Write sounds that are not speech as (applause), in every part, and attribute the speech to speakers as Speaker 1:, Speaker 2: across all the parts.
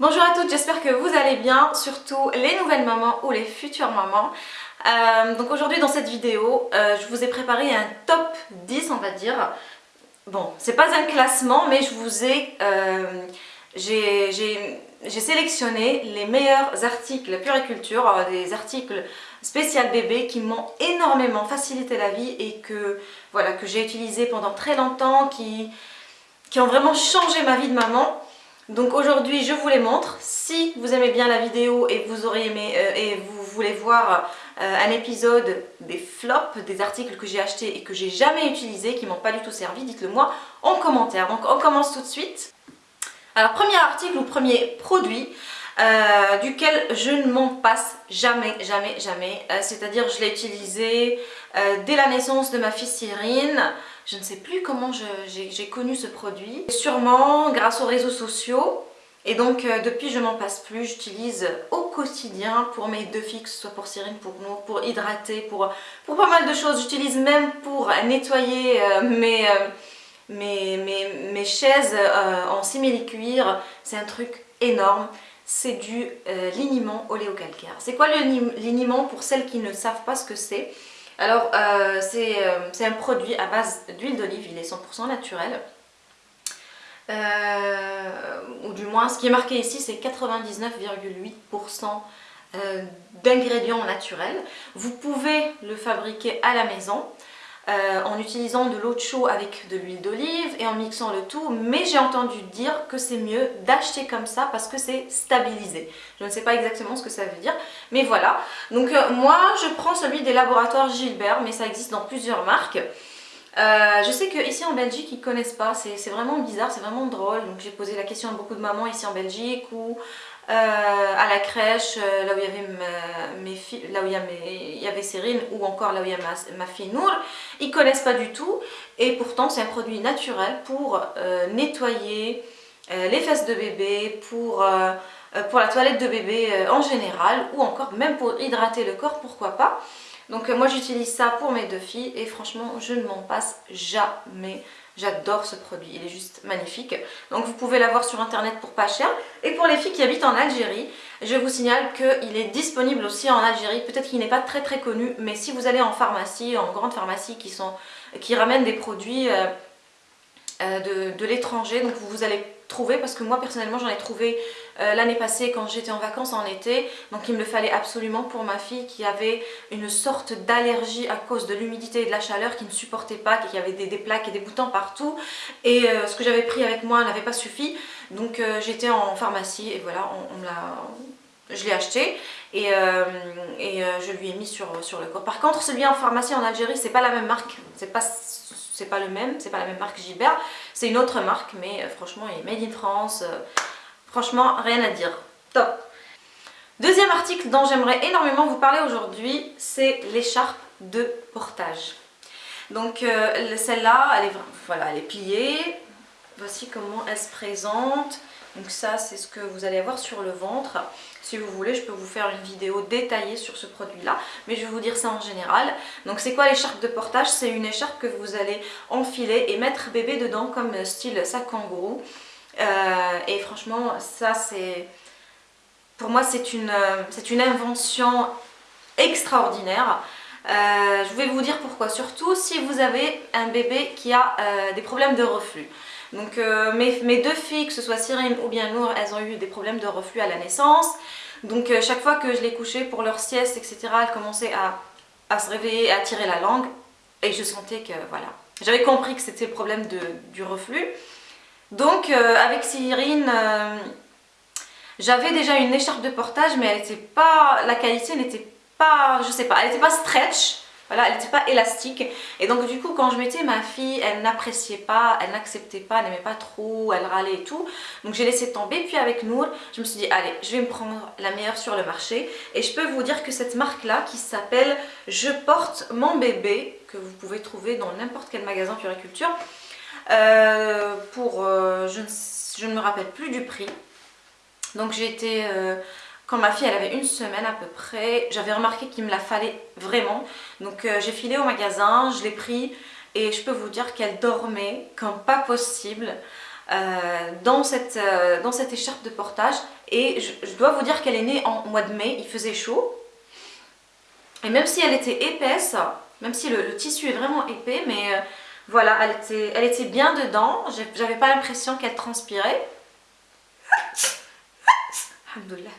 Speaker 1: Bonjour à toutes, j'espère que vous allez bien, surtout les nouvelles mamans ou les futures mamans. Euh, donc aujourd'hui dans cette vidéo, euh, je vous ai préparé un top 10 on va dire. Bon, c'est pas un classement mais je vous ai... Euh, j'ai sélectionné les meilleurs articles puriculture, des articles spécial bébé qui m'ont énormément facilité la vie et que, voilà, que j'ai utilisé pendant très longtemps, qui, qui ont vraiment changé ma vie de maman. Donc aujourd'hui je vous les montre. Si vous aimez bien la vidéo et vous aurez aimé euh, et vous voulez voir euh, un épisode des flops, des articles que j'ai achetés et que j'ai jamais utilisés, qui m'ont pas du tout servi, dites-le moi en commentaire. Donc on commence tout de suite. Alors premier article ou premier produit, euh, duquel je ne m'en passe jamais, jamais, jamais. C'est-à-dire je l'ai utilisé dès la naissance de ma fille Cyrine. Je ne sais plus comment j'ai connu ce produit. Sûrement grâce aux réseaux sociaux. Et donc euh, depuis je m'en passe plus, j'utilise au quotidien pour mes deux ce soit pour Cyrine, pour nous, pour hydrater, pour, pour pas mal de choses. J'utilise même pour nettoyer euh, mes, euh, mes, chaises en simili-cuir. C'est un truc énorme. C'est du liniment oléocalcaire. C'est quoi le liniment pour celles qui ne savent pas ce que c'est? Alors, euh, euh, c'est un produit à base d'huile d'olive, il est 100% naturel. Euh, ou du moins, ce qui est marqué ici, c'est 99,8% d'ingrédients naturels. Vous pouvez le fabriquer à la maison. Euh, en utilisant de l'eau de chaud avec de l'huile d'olive et en mixant le tout mais j'ai entendu dire que c'est mieux d'acheter comme ça parce que c'est stabilisé. Je ne sais pas exactement ce que ça veut dire mais voilà. Donc euh, moi je prends celui des laboratoires Gilbert mais ça existe dans plusieurs marques. Euh, je sais qu'ici en Belgique ils connaissent pas, c'est vraiment bizarre, c'est vraiment drôle. Donc j'ai posé la question à beaucoup de mamans ici en Belgique ou à la crèche, euh, là où il y avait y, ou encore là où il y a ma, fille Nour, ils connaissent pas du tout et pourtant c'est un produit naturel pour euh, nettoyer les fesses de bébé, pour, pour la toilette de bébé en général ou encore même pour hydrater le corps, pourquoi pas. Donc moi j'utilise ça pour mes deux filles et franchement je ne m'en passe jamais. J'adore ce produit, il est juste magnifique. Donc vous pouvez l'avoir sur internet pour pas cher. Et pour les filles qui habitent en Algérie, je vous signale qu'il est disponible aussi en Algérie. Peut-être qu'il n'est pas très très connu, mais si vous allez en pharmacie, en grande pharmacie qui, sont, ramènent des produits euh, euh, de, de l'étranger, donc vous allez trouver parce que moi personnellement j'en ai trouvé euh, l'année passée quand j'étais en vacances en été. Donc il me le fallait absolument pour ma fille qui avait une sorte d'allergie à cause de l'humidité et de la chaleur qui ne supportait pas, qui avait des, plaques et des boutons partout. Et euh, ce que j'avais pris avec moi n'avait pas suffi. Donc euh, j'étais en pharmacie et voilà on, l'a je l'ai acheté. Et, et je lui ai mis sur, sur le corps. Par contre celui en pharmacie en Algérie c'est pas la même marque, c'est pas c'est pas le même, c'est pas la même marque Gilbert, c'est une autre marque, mais euh, franchement, il est made in France. Euh, franchement, rien à dire. Top Deuxième article dont j'aimerais énormément vous parler aujourd'hui, c'est l'écharpe de portage. Donc euh, celle-là, elle, est, voilà, elle est pliée. Voici comment elle se présente. Donc ça, c'est ce que vous allez avoir sur le ventre. Si vous voulez, je peux vous faire une vidéo détaillée sur ce produit-là, mais je vais vous dire ça en général. Donc c'est quoi l'écharpe de portage? C'est une écharpe que vous allez enfiler et mettre bébé dedans comme style sac kangourou. Euh, et franchement, ça c'est... Pour moi, c'est une, une invention extraordinaire. Euh, je vais vous dire pourquoi, surtout si vous avez un bébé qui a euh, des problèmes de reflux. Donc euh, mes, deux filles, que ce soit Cyrine ou bien Nour, elles ont eu des problèmes de reflux à la naissance. Donc chaque fois que je les couchais pour leur sieste, etc., elles commençaient à, se réveiller, à tirer la langue. Et je sentais que, voilà, j'avais compris que c'était le problème du reflux. Donc avec Cyrine, j'avais déjà une écharpe de portage, mais elle était pas, la qualité n'était pas, je sais pas, elle n'était pas stretch. Voilà, elle n'était pas élastique. Et donc du coup, quand je mettais ma fille, elle n'appréciait pas, elle n'acceptait pas, elle n'aimait pas trop, elle râlait et tout. Donc j'ai laissé tomber. Puis avec Nour, je me suis dit, allez, je vais me prendre la meilleure sur le marché. Et je peux vous dire que cette marque-là, qui s'appelle Je porte mon bébé, que vous pouvez trouver dans n'importe quel magasin puriculture, euh, pour, euh, je, ne, me rappelle plus du prix. Donc j'ai été... Euh, quand ma fille elle avait une semaine à peu près, j'avais remarqué qu'il me la fallait vraiment. Donc euh, j'ai filé au magasin, je l'ai pris et je peux vous dire qu'elle dormait comme pas possible. dans, cette, dans cette écharpe de portage. Et je, dois vous dire qu'elle est née en mois de mai, il faisait chaud. Et même si elle était épaisse, même si le, tissu est vraiment épais, mais voilà, elle était, elle était bien dedans. J'avais pas l'impression qu'elle transpirait. (laughs) Alhamdoulilah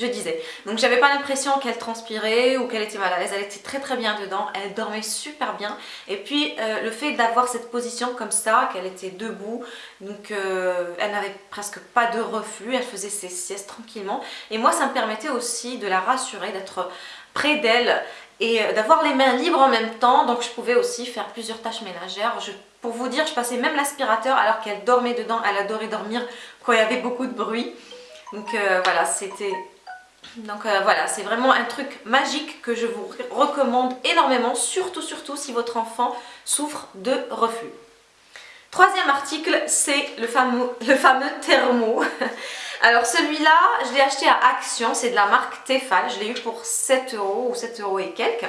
Speaker 1: je disais. Donc j'avais pas l'impression qu'elle transpirait ou qu'elle était mal à l'aise, elle était très très bien dedans, elle dormait super bien. Et puis euh, le fait d'avoir cette position comme ça, qu'elle était debout, donc euh, elle n'avait presque pas de reflux, elle faisait ses siestes tranquillement. Et moi ça me permettait aussi de la rassurer, d'être près d'elle et euh, d'avoir les mains libres en même temps. Donc je pouvais aussi faire plusieurs tâches ménagères. pour vous dire, je passais même l'aspirateur alors qu'elle dormait dedans, elle adorait dormir quand il y avait beaucoup de bruit. Donc voilà, c'était donc euh, voilà, c'est vraiment un truc magique que je vous recommande énormément, surtout surtout si votre enfant souffre de reflux. Troisième article, c'est le fameux, (laughs) le thermo. (laughs) Alors celui-là, je l'ai acheté à Action, c'est de la marque Tefal, je l'ai eu pour 7 euros ou 7 euros et quelques.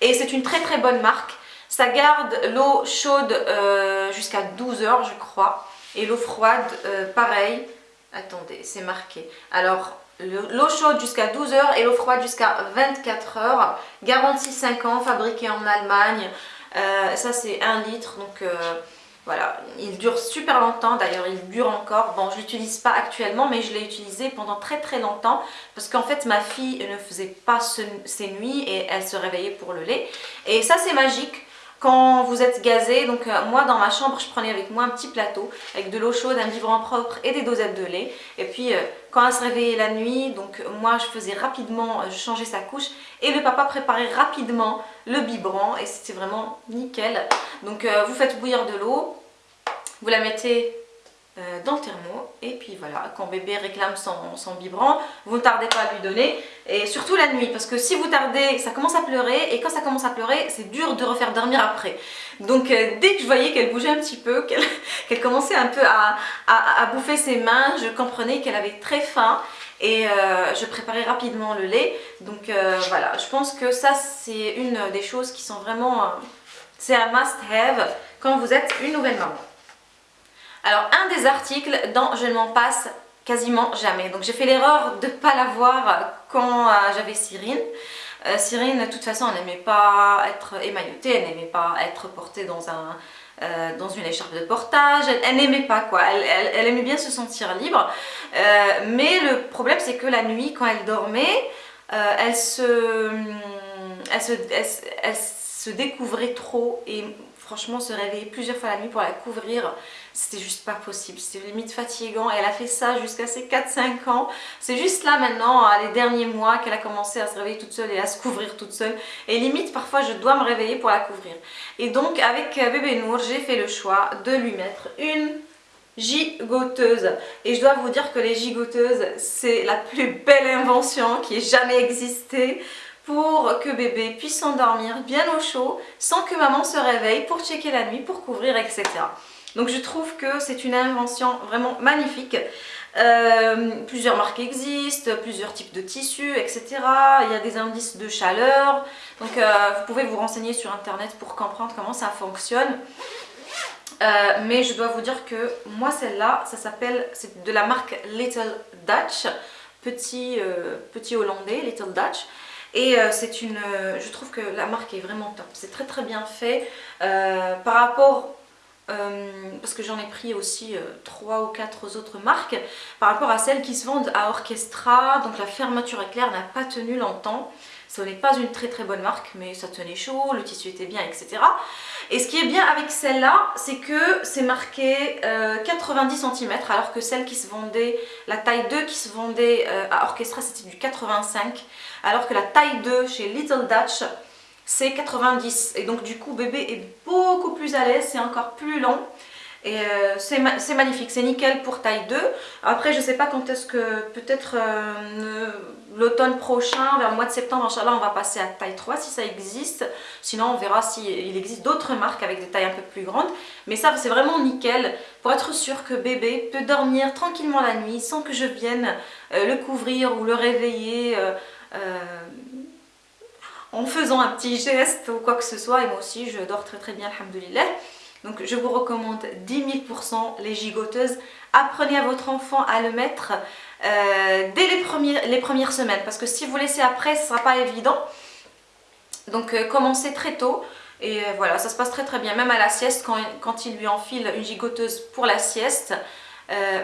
Speaker 1: Et c'est une très très bonne marque. Ça garde l'eau chaude euh, jusqu'à 12 heures je crois. Et l'eau froide, euh, pareil. Attendez, c'est marqué. Alors, L'eau chaude jusqu'à 12 heures et l'eau froide jusqu'à 24 heures. Garantie 5 ans, fabriqué en Allemagne. Euh, ça c'est 1 litre, donc euh, voilà. Il dure super longtemps, d'ailleurs il dure encore. Bon, je l'utilise pas actuellement, mais je l'ai utilisé pendant très très longtemps. Parce qu'en fait, ma fille ne faisait pas ses nuits et elle se réveillait pour le lait. Et ça c'est magique quand vous êtes gazé, donc euh, moi dans ma chambre je prenais avec moi un petit plateau avec de l'eau chaude, un biberon propre et des dosettes de lait et puis euh, quand elle se réveillait la nuit, donc moi je faisais rapidement, euh, je changeais sa couche et le papa préparait rapidement le biberon et c'était vraiment nickel. Donc vous faites bouillir de l'eau, vous la mettez euh, dans le thermo. Et puis voilà quand bébé réclame son, biberon vous ne tardez pas à lui donner. Et surtout la nuit parce que si vous tardez ça commence à pleurer. Et quand ça commence à pleurer c'est dur de refaire dormir après. Donc euh, dès que je voyais qu'elle bougeait un petit peu (laughs) qu'elle commençait un peu à, bouffer ses mains je comprenais qu'elle avait très faim. Et euh, je préparais rapidement le lait. Donc voilà je pense que ça c'est une des choses qui sont vraiment c'est un must have quand vous êtes une nouvelle maman alors, un des articles dont je ne m'en passe quasiment jamais. Donc, j'ai fait l'erreur de ne pas l'avoir quand euh, j'avais Cyrine. Euh, Cyrine, de toute façon, elle n'aimait pas être émaillotée, elle n'aimait pas être portée dans, un, euh, dans une écharpe de portage, elle, n'aimait pas quoi, elle, aimait bien se sentir libre. mais le problème, c'est que la nuit, quand elle dormait, elle se, se, se découvrait trop et franchement se réveiller plusieurs fois la nuit pour la couvrir c'était juste pas possible, c'était limite fatigant. Elle a fait ça jusqu'à ses 4-5 ans. C'est juste là maintenant, les derniers mois, qu'elle a commencé à se réveiller toute seule et à se couvrir toute seule. Et limite, parfois, je dois me réveiller pour la couvrir. Et donc, avec euh, bébé Nour, j'ai fait le choix de lui mettre une gigoteuse. Et je dois vous dire que les gigoteuses, c'est la plus belle invention qui ait jamais existé pour que bébé puisse s'endormir bien au chaud sans que maman se réveille pour checker la nuit, pour couvrir, etc. Donc je trouve que c'est une invention vraiment magnifique. Euh, plusieurs marques existent, plusieurs types de tissus, etc. Il y a des indices de chaleur. Donc euh, vous pouvez vous renseigner sur internet pour comprendre comment ça fonctionne. Euh, mais je dois vous dire que moi celle-là, ça s'appelle, c'est de la marque Little Dutch, petit, petit hollandais, Little Dutch. Et c'est une, je trouve que la marque est vraiment top, c'est très très bien fait. par rapport euh, parce que j'en ai pris aussi euh, trois ou quatre autres marques par rapport à celles qui se vendent à Orchestra. Donc la fermeture éclair n'a pas tenu longtemps. Ce n'est pas une très très bonne marque mais ça tenait chaud, le tissu était bien etc et ce qui est bien avec celle-là c'est que c'est marqué 90 euh, cm alors que celle qui se vendait, la taille 2 qui se vendait à Orchestra c'était du 85 alors que la taille 2 chez Little Dutch c'est 90 et donc du coup bébé est beaucoup plus à l'aise, c'est encore plus long. Et euh, c'est magnifique, c'est nickel pour taille 2 après je sais pas quand est-ce que peut-être euh, l'automne prochain, vers le mois de septembre Inch'Allah on va passer à taille 3 si ça existe. Sinon on verra s'il existe d'autres marques avec des tailles un peu plus grandes. Mais ça c'est vraiment nickel. Pour être sûr que bébé peut dormir tranquillement la nuit sans que je vienne euh, le couvrir ou le réveiller en faisant un petit geste ou quoi que ce soit et moi aussi je dors très très bien alhamdoulilah Donc je vous recommande 10 000% les gigoteuses. Apprenez à votre enfant à le mettre euh, dès les, premières semaines. Parce que si vous laissez après, ce ne sera pas évident. Donc euh, commencez très tôt. Et euh, voilà, ça se passe très très bien. Même à la sieste, quand, quand il lui enfile une gigoteuse pour la sieste,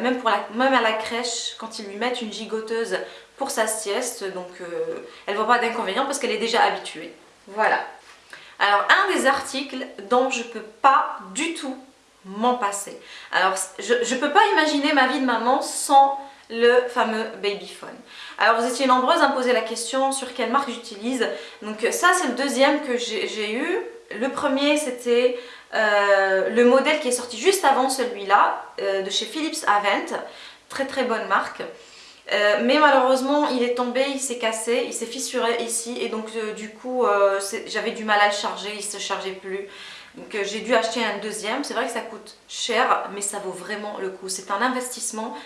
Speaker 1: même, pour la, même à la crèche, quand ils lui mettent une gigoteuse pour sa sieste, donc elle ne voit pas d'inconvénient parce qu'elle est déjà habituée. Voilà. Alors, un des articles dont je ne peux pas du tout m'en passer. Alors, je ne peux pas imaginer ma vie de maman sans le fameux Babyphone. Alors, vous étiez nombreuses à me poser la question sur quelle marque j'utilise. Donc, ça, c'est le deuxième que j'ai eu. Le premier, c'était euh, le modèle qui est sorti juste avant celui-là, euh, de chez Philips Avent. Très très bonne marque. Euh, mais malheureusement il est tombé, il s'est cassé, il s'est fissuré ici et donc euh, du coup euh, j'avais du mal à le charger, il ne se chargeait plus. Donc j'ai dû acheter un deuxième, c'est vrai que ça coûte cher mais ça vaut vraiment le coup. C'est un investissement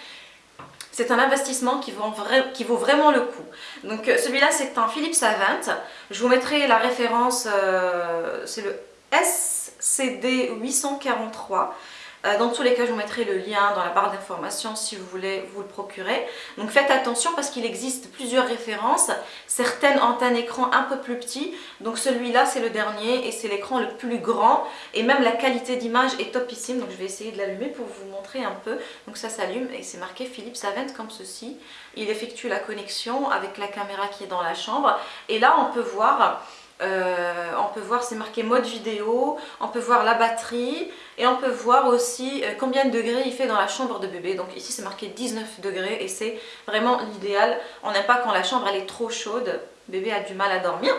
Speaker 1: c'est un investissement qui vaut, qui vaut, vraiment le coup. Donc celui-là c'est un Philips Avent. Je vous mettrai la référence, c'est le SCD 843. Euh, dans tous les cas, je vous mettrai le lien dans la barre d'informations si vous voulez vous le procurer. Donc faites attention parce qu'il existe plusieurs références. Certaines ont un écran un peu plus petit. Donc celui-là, c'est le dernier et c'est l'écran le plus grand. Et même la qualité d'image est topissime. Donc je vais essayer de l'allumer pour vous montrer un peu. Donc ça s'allume et c'est marqué Philips Avent comme ceci. Il effectue la connexion avec la caméra qui est dans la chambre. Et là, on peut voir euh, on peut voir, c'est marqué mode vidéo, on peut voir la batterie et on peut voir aussi euh, combien de degrés il fait dans la chambre de bébé. Donc ici c'est marqué 19 degrés et c'est vraiment l'idéal. On n'aime pas quand la chambre elle est trop chaude, bébé a du mal à dormir.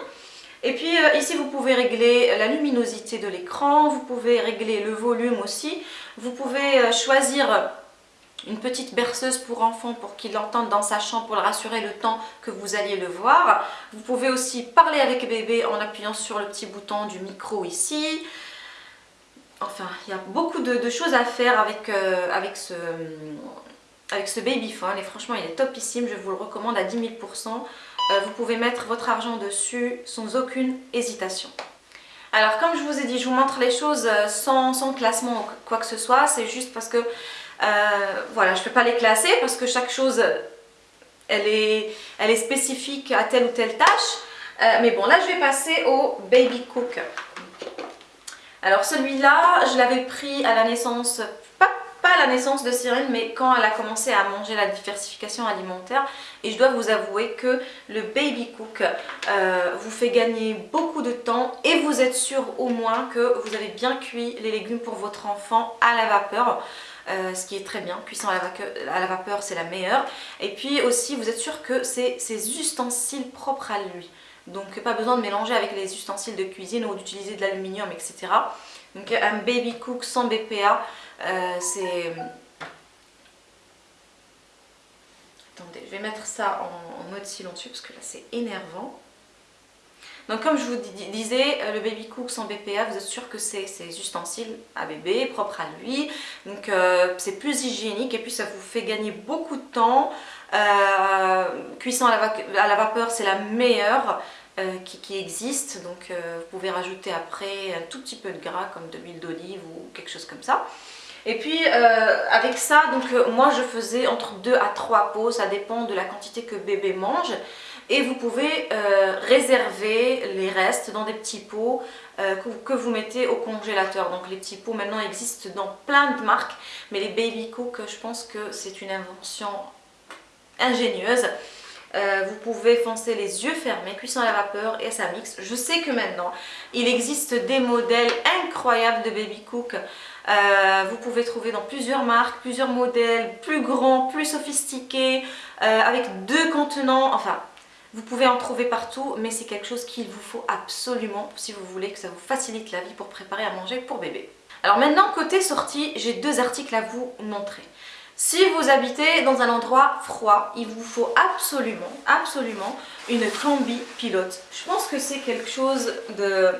Speaker 1: Et puis euh, ici vous pouvez régler la luminosité de l'écran, vous pouvez régler le volume aussi, vous pouvez choisir une petite berceuse pour enfants pour qu'il l'entende dans sa chambre pour le rassurer le temps que vous alliez le voir. Vous pouvez aussi parler avec bébé en appuyant sur le petit bouton du micro ici. Enfin, il y a beaucoup de, choses à faire avec, euh, ce, babyphone et franchement il est topissime, je vous le recommande à 10 000%. Euh, vous pouvez mettre votre argent dessus sans aucune hésitation. Alors comme je vous ai dit, je vous montre les choses euh, sans, sans classement ou quoi que ce soit, c'est juste parce que voilà, je ne peux pas les classer parce que chaque chose, elle est, elle est spécifique à telle ou telle tâche. Euh, mais bon, là, je vais passer au Baby Cook. Alors celui-là, je l'avais pris à la naissance, pas, pas à la naissance de Cyril, mais quand elle a commencé à manger la diversification alimentaire. Et je dois vous avouer que le Baby Cook euh, vous fait gagner beaucoup de temps et vous êtes sûr au moins que vous avez bien cuit les légumes pour votre enfant à la vapeur. Euh, ce qui est très bien. Cuisson à la, vapeur, c'est la meilleure. Et puis aussi, vous êtes sûr que c'est ses ustensiles propres à lui. Donc pas besoin de mélanger avec les ustensiles de cuisine ou d'utiliser de l'aluminium, etc. Donc un baby cook sans BPA, euh, c'est... Attendez, je vais mettre ça en, en mode silencieux parce que là c'est énervant. Donc comme je vous disais, euh, le baby cook sans BPA, vous êtes sûr que c'est ses ustensiles à bébé, propres à lui. Donc euh, c'est plus hygiénique et puis ça vous fait gagner beaucoup de temps. Euh, cuisson à la, vapeur, c'est la meilleure. qui, existe donc vous pouvez rajouter après un tout petit peu de gras comme de l'huile d'olive ou quelque chose comme ça et puis avec ça donc moi je faisais entre 2 à 3 pots ça dépend de la quantité que bébé mange et vous pouvez euh, réserver les restes dans des petits pots euh, que, vous mettez au congélateur. Donc les petits pots maintenant existent dans plein de marques, mais les Baby Cook, je pense que c'est une invention ingénieuse. Euh, vous pouvez foncer les yeux fermés, cuisson à la vapeur et ça mixe. Je sais que maintenant, il existe des modèles incroyables de Baby Cook. vous pouvez trouver dans plusieurs marques, plusieurs modèles, plus grands, plus sophistiqués, avec deux contenants. Enfin, vous pouvez en trouver partout, mais c'est quelque chose qu'il vous faut absolument si vous voulez que ça vous facilite la vie pour préparer à manger pour bébé. Alors maintenant, côté sortie, j'ai deux articles à vous montrer. Si vous habitez dans un endroit froid, il vous faut absolument, absolument une combi pilote. Je pense que c'est quelque chose de...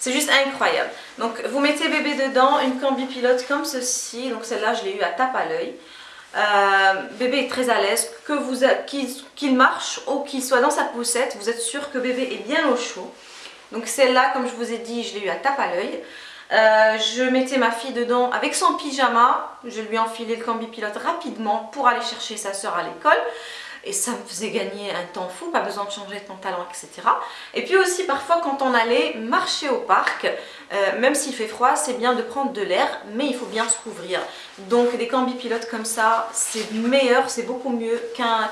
Speaker 1: C'est juste incroyable. Donc vous mettez bébé dedans, une combi pilote comme ceci. Donc celle-là, je l'ai eu à tape à l'œil. Euh, bébé est très à l'aise, qu'il marche ou qu'il soit dans sa poussette, vous êtes sûr que bébé est bien au chaud. Donc celle-là, comme je vous ai dit, je l'ai eu à tape à l'œil. Euh, je mettais ma fille dedans avec son pyjama, je lui enfilais le combi pilote rapidement pour aller chercher sa soeur à l'école et ça me faisait gagner un temps fou, pas besoin de changer de pantalon, etc. Et puis aussi parfois quand on allait marcher au parc, euh, même s'il fait froid, c'est bien de prendre de l'air, mais il faut bien se couvrir. Donc des cambi pilotes comme ça, c'est meilleur, c'est beaucoup mieux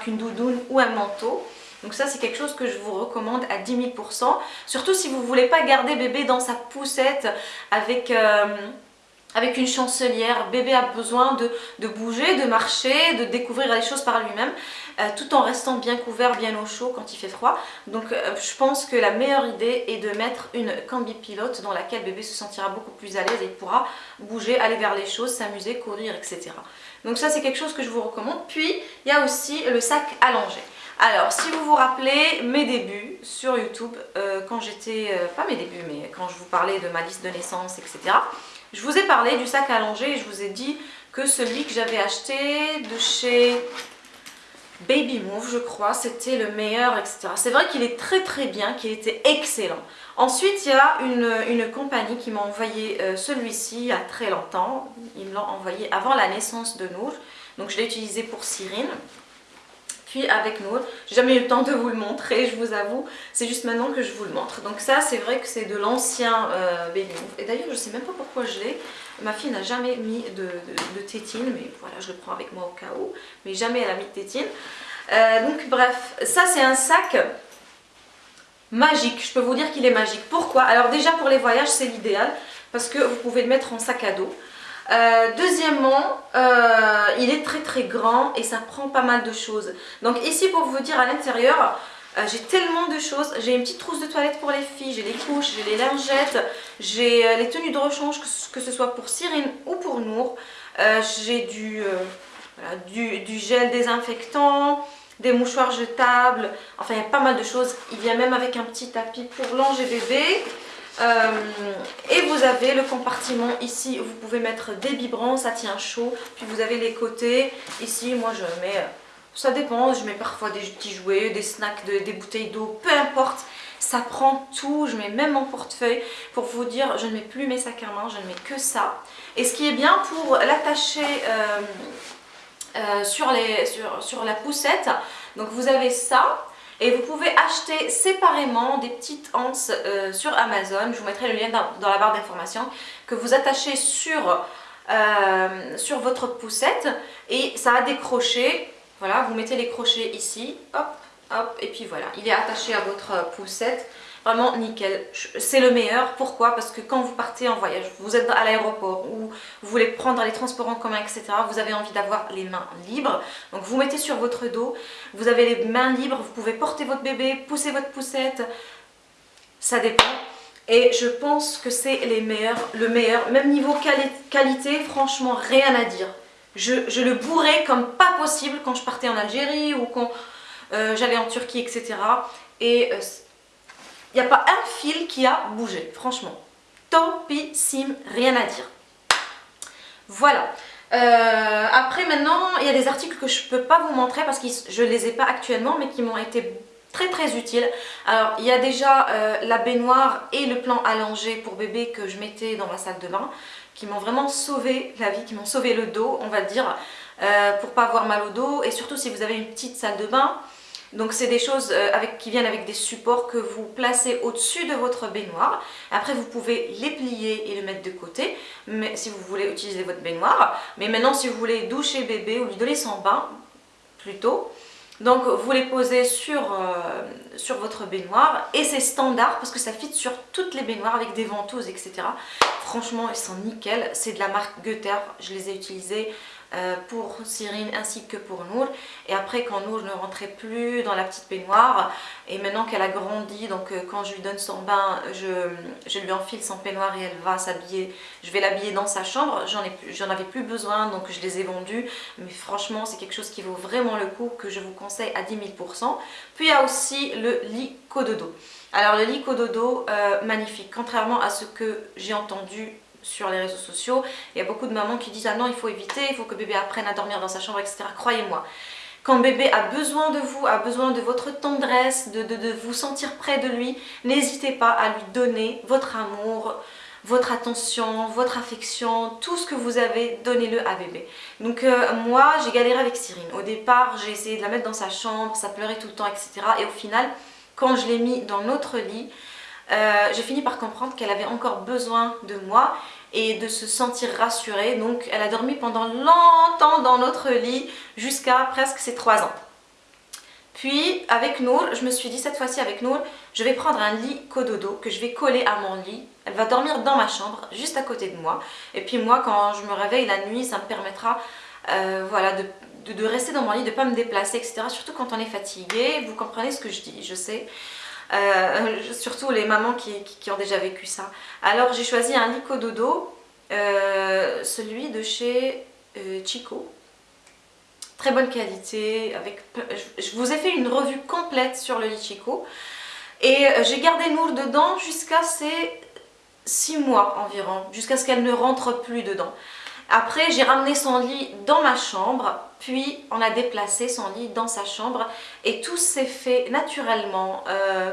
Speaker 1: qu'une doudoune ou un manteau. Donc ça c'est quelque chose que je vous recommande à 10 000%, surtout si vous ne voulez pas garder bébé dans sa poussette avec... Euh, avec une chancelière, bébé a besoin de, bouger, de marcher, de découvrir les choses par lui-même, euh, tout en restant bien couvert, bien au chaud quand il fait froid. Donc euh, je pense que la meilleure idée est de mettre une cambi pilote dans laquelle bébé se sentira beaucoup plus à l'aise et pourra bouger, aller vers les choses, s'amuser, courir, etc. Donc ça c'est quelque chose que je vous recommande. Puis il y a aussi le sac allongé. Alors, si vous vous rappelez mes débuts sur YouTube, euh, quand j'étais, pas mes débuts, mais quand je vous parlais de ma liste de naissance, etc., je vous ai parlé du sac allongé et je vous ai dit que celui que j'avais acheté de chez Baby Move, je crois, c'était le meilleur, etc. C'est vrai qu'il est très très bien, qu'il était excellent. Ensuite, il y a une, compagnie qui m'a envoyé euh, celui-ci il y a très longtemps. Ils me l'ont envoyé avant la naissance de Nour. Donc je l'ai utilisé pour Cyrine puis avec nous. J'ai jamais eu le temps de vous le montrer, je vous avoue. C'est juste maintenant que je vous le montre. Donc ça, c'est vrai que c'est de l'ancien euh, Et d'ailleurs, je sais même pas pourquoi je l'ai. Ma fille n'a jamais mis de, tétine, mais voilà, je le prends avec moi au cas où. Mais jamais elle a mis de tétine. Euh, donc bref, ça c'est un sac magique. Je peux vous dire qu'il est magique. Pourquoi? Alors déjà pour les voyages, c'est l'idéal. Parce que vous pouvez le mettre en sac à dos. Euh, deuxièmement, euh, il est très très grand et ça prend pas mal de choses. Donc ici pour vous dire à l'intérieur, euh, j'ai tellement de choses. J'ai une petite trousse de toilette pour les filles, j'ai les couches, j'ai les lingettes, j'ai les tenues de rechange, que, ce soit pour Cyrine ou pour Nour. j'ai du, gel désinfectant, des mouchoirs jetables, enfin il y a pas mal de choses. Il vient même avec un petit tapis pour bébé. Euh, et vous avez le compartiment ici, vous pouvez mettre des biberons, ça tient chaud. Puis vous avez les côtés, ici moi je mets, ça dépend, je mets parfois des petits jouets, des snacks, des bouteilles d'eau, peu importe. Ça prend tout, je mets même mon portefeuille pour vous dire, je ne mets plus mes sacs à main, je ne mets que ça. Et ce qui est bien pour l'attacher euh, euh, sur, sur la poussette, donc vous avez ça, et vous pouvez acheter séparément des petites anses euh, sur Amazon. Je vous mettrai le lien dans, la barre d'informations que vous attachez sur, euh, sur votre poussette et ça a des crochets. Voilà, vous mettez les crochets ici, hop, hop, et puis voilà, il est attaché à votre poussette. Vraiment nickel. C'est le meilleur. Pourquoi? Parce que quand vous partez en voyage, vous êtes à l'aéroport ou vous voulez prendre les transports en commun, etc. Vous avez envie d'avoir les mains libres. Donc vous mettez sur votre dos. Vous avez les mains libres. Vous pouvez porter votre bébé, pousser votre poussette. Ça dépend. Et je pense que c'est les meilleurs, le meilleur. Même niveau qualité, franchement, rien à dire. Je, le bourrais comme pas possible quand je partais en Algérie ou quand euh, j'allais en Turquie, etc. Et... il n'y a pas un fil qui a bougé, franchement. Topissime, rien à dire. Voilà. Euh, après maintenant, il y a des articles que je ne peux pas vous montrer parce que je ne les ai pas actuellement mais qui m'ont été très très utiles. Alors il y a déjà euh, la baignoire et le plan allongé pour bébé que je mettais dans ma salle de bain qui m'ont vraiment sauvé la vie, qui m'ont sauvé le dos on va dire euh, pour pas avoir mal au dos et surtout si vous avez une petite salle de bain donc c'est des choses euh, qui viennent avec des supports que vous placez au-dessus de votre baignoire. Après vous pouvez les plier et les mettre de côté mais, si vous voulez utiliser votre baignoire. Mais maintenant si vous voulez doucher bébé ou lui donner son bain plutôt, donc vous les posez sur, euh, votre baignoire et c'est standard parce que ça fit sur toutes les baignoires avec des ventouses etc. Franchement ils sont nickel, c'est de la marque Goether, je les ai utilisés pour Cyrine ainsi que pour Nour. Et après quand Nour ne rentrait plus dans la petite baignoire et maintenant qu'elle a grandi, donc euh, quand je lui donne son bain, je, lui enfile son peignoir et elle va s'habiller, je vais l'habiller dans sa chambre. J'en avais plus besoin donc je les ai vendus. Mais franchement c'est quelque chose qui vaut vraiment le coup que je vous conseille à 10 000%. Puis il y a aussi le lit cododo. Alors le lit cododo, euh, magnifique. Contrairement à ce que j'ai entendu sur les réseaux sociaux. Il y a beaucoup de mamans qui disent « Ah non, il faut éviter, il faut que bébé apprenne à dormir dans sa chambre, etc. » Croyez-moi, quand bébé a besoin de vous, a besoin de votre tendresse, de, vous sentir près de lui, n'hésitez pas à lui donner votre amour, votre attention, votre affection, tout ce que vous avez, donnez-le à bébé. Donc euh, moi, j'ai galéré avec Cyrine. Au départ, j'ai essayé de la mettre dans sa chambre, ça pleurait tout le temps, etc. Et au final, quand je l'ai mis dans notre lit, euh, j'ai fini par comprendre qu'elle avait encore besoin de moi et de se sentir rassurée. Donc elle a dormi pendant longtemps dans notre lit jusqu'à presque ses 3 ans. Puis avec Nour, je me suis dit cette fois-ci avec Nour, je vais prendre un lit cododo que je vais coller à mon lit. Elle va dormir dans ma chambre, juste à côté de moi. Et puis moi, quand je me réveille la nuit, ça me permettra euh, voilà, de, rester dans mon lit, de ne pas me déplacer, etc. Surtout quand on est fatigué, vous comprenez ce que je dis, je sais. Euh, surtout les mamans qui, ont déjà vécu ça. Alors j'ai choisi un lit cododo, euh, celui de chez Chico très bonne qualité. Avec, je vous ai fait une revue complète sur le Lichico. Et euh, j'ai gardé Nour dedans jusqu'à ses 6 mois environ, jusqu'à ce qu'elle ne rentre plus dedans. Après, j'ai ramené son lit dans ma chambre, puis on a déplacé son lit dans sa chambre et tout s'est fait naturellement. Euh,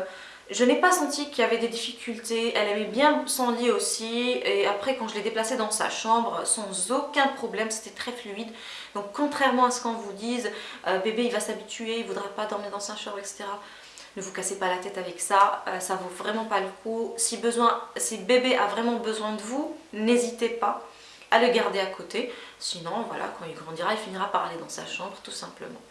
Speaker 1: je n'ai pas senti qu'il y avait des difficultés, elle aimait bien son lit aussi et après quand je l'ai déplacé dans sa chambre sans aucun problème, c'était très fluide. Donc contrairement à ce qu'on vous dise, euh, bébé il va s'habituer, il ne voudra pas dormir dans sa chambre, etc. Ne vous cassez pas la tête avec ça, euh, ça vaut vraiment pas le coup. Si, besoin, si bébé a vraiment besoin de vous, n'hésitez pas à le garder à côté. Sinon, voilà, quand il grandira, il finira par aller dans sa chambre tout simplement.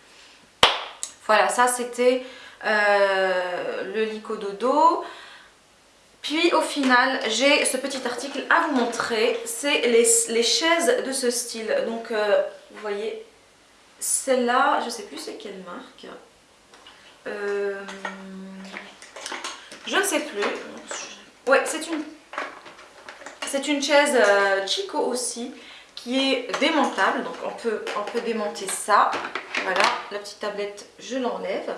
Speaker 1: Voilà, ça c'était euh, le lico dodo. Puis au final, j'ai ce petit article à vous montrer. C'est les, chaises de ce style. Donc, euh, vous voyez, celle-là, je sais plus c'est quelle marque. Euh, je ne sais plus. Ouais, c'est une, c'est une chaise Chico aussi qui est démontable. Donc, on peut, on peut démonter ça. Voilà, la petite tablette, je l'enlève.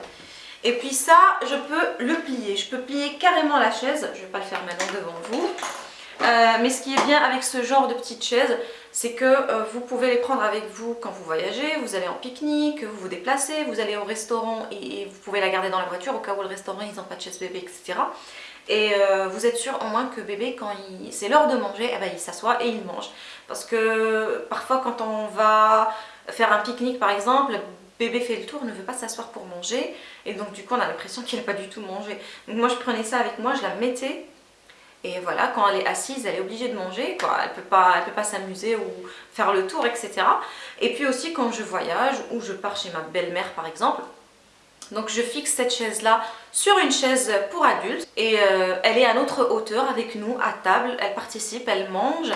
Speaker 1: Et puis ça, je peux le plier. Je peux plier carrément la chaise. Je ne vais pas le faire maintenant devant vous. Euh, mais ce qui est bien avec ce genre de petite chaise, c'est que euh, vous pouvez les prendre avec vous quand vous voyagez, vous allez en pique-nique, vous vous déplacez, vous allez au restaurant et, vous pouvez la garder dans la voiture au cas où le restaurant ils n'ont pas de chaise bébé, etc. Et euh, vous êtes sûr au moins que bébé, quand c'est l'heure de manger, eh ben, il s'assoit et il mange. Parce que parfois quand on va faire un pique-nique par exemple, bébé fait le tour, ne veut pas s'asseoir pour manger et donc du coup on a l'impression qu'il n'a pas du tout mangé. Donc moi je prenais ça avec moi, je la mettais et voilà, quand elle est assise, elle est obligée de manger, quoi. elle ne peut pas, pas s'amuser ou faire le tour, etc. Et puis aussi quand je voyage ou je pars chez ma belle-mère par exemple, donc je fixe cette chaise là sur une chaise pour adultes et euh, elle est à notre hauteur avec nous à table, elle participe, elle mange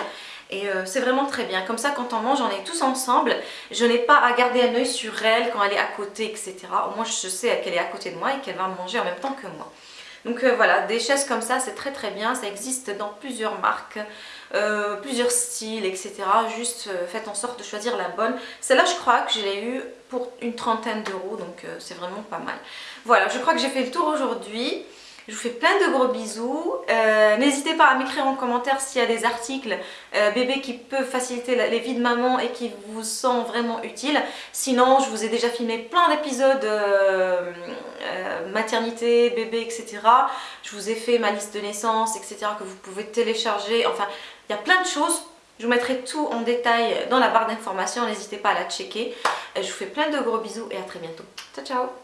Speaker 1: et euh, c'est vraiment très bien. Comme ça, quand on mange, on est tous ensemble. Je n'ai pas à garder un œil sur elle quand elle est à côté, etc. Au moins, je sais qu'elle est à côté de moi et qu'elle va manger en même temps que moi. Donc euh, voilà, des chaises comme ça, c'est très très bien. Ça existe dans plusieurs marques, euh, plusieurs styles, etc. Juste faites en sorte de choisir la bonne. Celle-là, je crois que je l'ai eu pour une trentaine d'euros, donc c'est vraiment pas mal. Voilà, je crois que j'ai fait le tour aujourd'hui. Je vous fais plein de gros bisous. Euh, n'hésitez pas à m'écrire en commentaire s'il y a des articles euh, bébés qui peuvent faciliter les vies de maman et qui vous sont vraiment utiles. Sinon, je vous ai déjà filmé plein d'épisodes euh, maternité, bébé, etc. Je vous ai fait ma liste de naissance, etc. que vous pouvez télécharger. Enfin, il y a plein de choses. Je vous mettrai tout en détail dans la barre d'informations. N'hésitez pas à la checker. Je vous fais plein de gros bisous et à très bientôt. Ciao, ciao